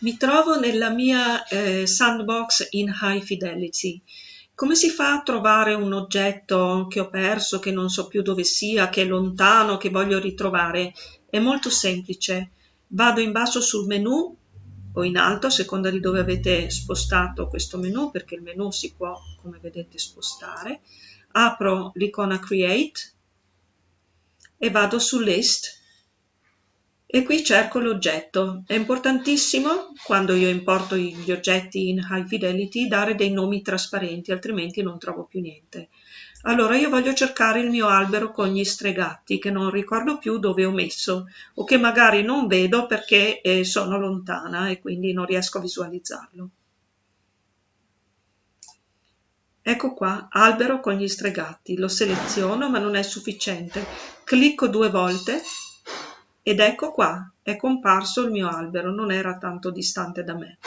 Mi trovo nella mia eh, sandbox in high fidelity. Come si fa a trovare un oggetto che ho perso, che non so più dove sia, che è lontano, che voglio ritrovare? È molto semplice. Vado in basso sul menu o in alto a seconda di dove avete spostato questo menu, perché il menu si può, come vedete, spostare. Apro l'icona Create e vado su List e qui cerco l'oggetto. È importantissimo, quando io importo gli oggetti in High Fidelity, dare dei nomi trasparenti, altrimenti non trovo più niente. Allora io voglio cercare il mio albero con gli stregatti, che non ricordo più dove ho messo, o che magari non vedo perché eh, sono lontana e quindi non riesco a visualizzarlo. Ecco qua, albero con gli stregatti. Lo seleziono, ma non è sufficiente. Clicco due volte ed ecco qua, è comparso il mio albero, non era tanto distante da me.